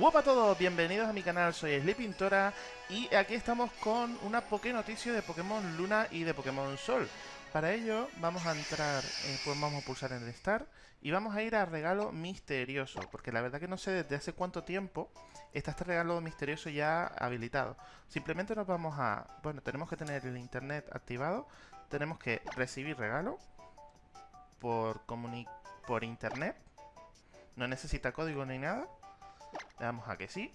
Hola a todos, bienvenidos a mi canal, soy Sleepintora y aquí estamos con una Poké noticia de Pokémon Luna y de Pokémon Sol. Para ello vamos a entrar, eh, pues vamos a pulsar en el Start y vamos a ir a regalo misterioso, porque la verdad que no sé desde hace cuánto tiempo está este regalo misterioso ya habilitado. Simplemente nos vamos a, bueno, tenemos que tener el internet activado, tenemos que recibir regalo por, por internet, no necesita código ni nada. Le damos a que sí.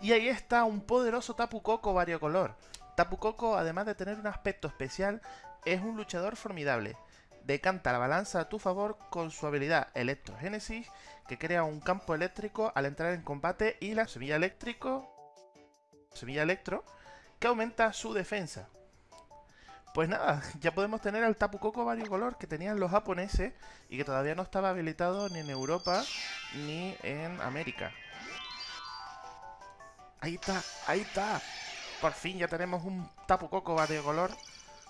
Y ahí está un poderoso Tapu Koko variocolor. Tapu Koko, además de tener un aspecto especial, es un luchador formidable. Decanta la balanza a tu favor con su habilidad Electrogénesis, que crea un campo eléctrico al entrar en combate, y la semilla eléctrico, semilla electro, que aumenta su defensa. Pues nada, ya podemos tener al Tapu Koko variocolor que tenían los japoneses y que todavía no estaba habilitado ni en Europa ni en América. Ahí está, ahí está. Por fin ya tenemos un Tapu Koko variocolor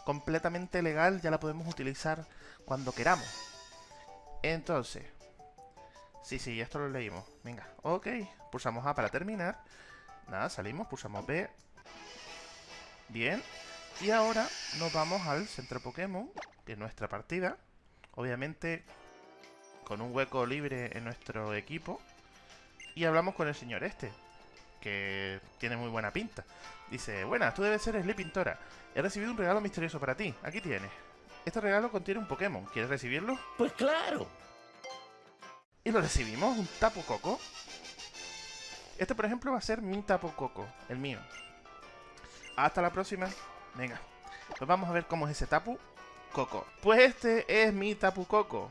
completamente legal, ya la podemos utilizar cuando queramos. Entonces, sí, sí, esto lo leímos. Venga, ok, pulsamos A para terminar. Nada, salimos, pulsamos B. Bien, y ahora nos vamos al centro Pokémon de nuestra partida. Obviamente con un hueco libre en nuestro equipo. Y hablamos con el señor este, que tiene muy buena pinta. Dice, buenas, tú debes ser Sleep Pintora. He recibido un regalo misterioso para ti. Aquí tienes. Este regalo contiene un Pokémon. ¿Quieres recibirlo? Pues claro. Y lo recibimos, un Tapu Coco. Este, por ejemplo, va a ser mi Tapu Coco, el mío. Hasta la próxima. Venga, pues vamos a ver cómo es ese Tapu Coco. Pues este es mi Tapu Coco.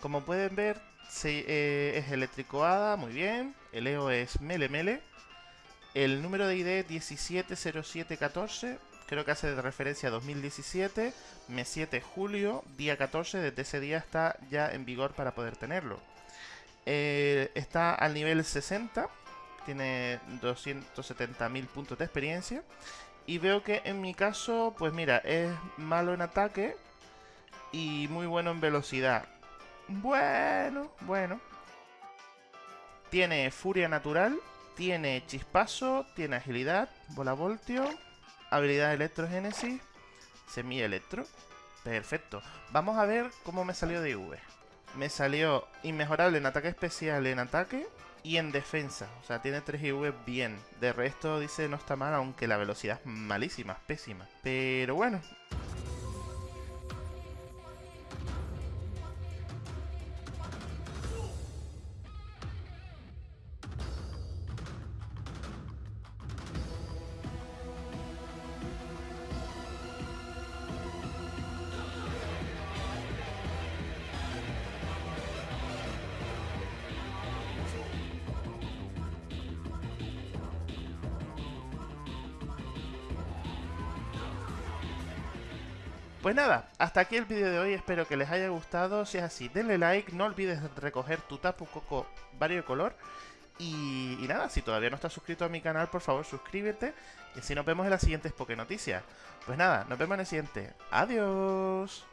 Como pueden ver, eh, es eléctrico hada, muy bien. El EO es Mele Mele. El número de ID 170714. Creo que hace de referencia a 2017, mes 7 julio, día 14, desde ese día está ya en vigor para poder tenerlo. Eh, está al nivel 60, tiene 270.000 puntos de experiencia y veo que en mi caso, pues mira, es malo en ataque y muy bueno en velocidad. Bueno, bueno. Tiene furia natural, tiene chispazo, tiene agilidad, bola voltio, habilidad electrogénesis, semilla electro. Perfecto. Vamos a ver cómo me salió de IV. Me salió inmejorable en ataque especial en ataque y en defensa. O sea, tiene 3 IV bien. De resto dice no está mal, aunque la velocidad es malísima, pésima. Pero bueno, Pues nada, hasta aquí el vídeo de hoy, espero que les haya gustado, si es así, denle like, no olvides recoger tu Tapu Coco color y, y, nada, si todavía no estás suscrito a mi canal, por favor suscríbete y así nos vemos en las siguientes Poké Noticias. Pues nada, nos vemos en el siguiente. ¡Adiós!